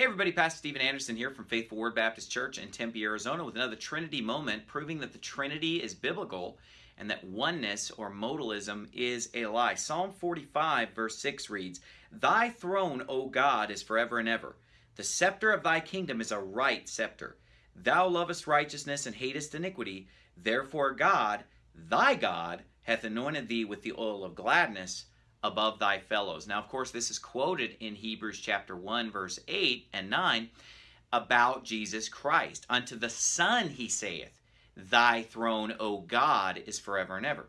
Hey everybody, Pastor Steven Anderson here from Faithful Word Baptist Church in Tempe, Arizona with another Trinity moment proving that the Trinity is biblical and that oneness or modalism is a lie. Psalm 45 verse 6 reads, Thy throne, O God, is forever and ever. The scepter of thy kingdom is a right scepter. Thou lovest righteousness and hatest iniquity. Therefore God, thy God, hath anointed thee with the oil of gladness above thy fellows. Now, of course, this is quoted in Hebrews chapter 1, verse 8 and 9 about Jesus Christ. Unto the Son he saith, Thy throne, O God, is forever and ever.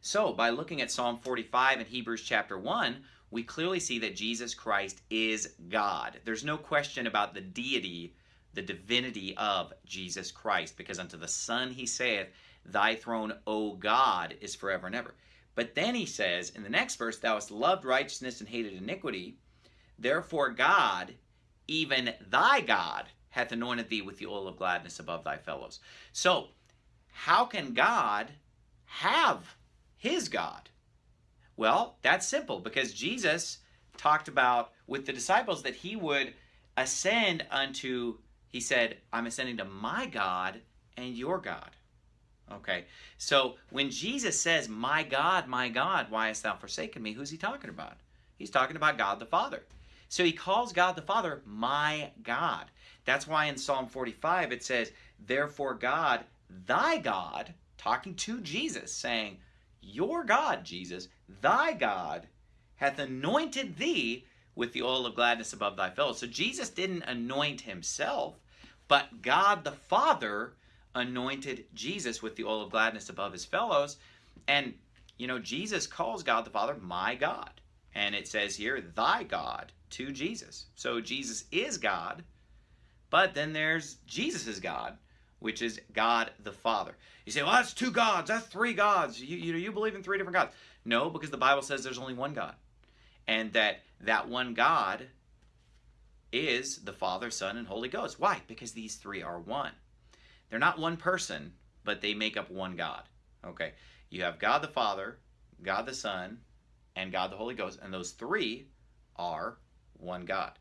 So, by looking at Psalm 45 and Hebrews chapter 1, we clearly see that Jesus Christ is God. There's no question about the deity, the divinity of Jesus Christ, because unto the Son he saith, Thy throne, O God, is forever and ever. But then he says in the next verse, Thou hast loved righteousness and hated iniquity. Therefore God, even thy God, hath anointed thee with the oil of gladness above thy fellows. So, how can God have his God? Well, that's simple because Jesus talked about with the disciples that he would ascend unto, he said, I'm ascending to my God and your God. Okay, so when Jesus says, My God, my God, why hast thou forsaken me? Who's he talking about? He's talking about God the Father. So he calls God the Father my God. That's why in Psalm 45 it says, Therefore God, thy God, talking to Jesus, saying, Your God, Jesus, thy God, hath anointed thee with the oil of gladness above thy fellows. So Jesus didn't anoint himself, but God the Father anointed Jesus with the oil of gladness above his fellows. And, you know, Jesus calls God the Father my God. And it says here, thy God to Jesus. So Jesus is God, but then there's Jesus' is God, which is God the Father. You say, well, that's two gods, that's three gods. You, you, you believe in three different gods. No, because the Bible says there's only one God. And that that one God is the Father, Son, and Holy Ghost. Why? Because these three are one. They're not one person, but they make up one God. Okay? You have God the Father, God the Son, and God the Holy Ghost, and those three are one God.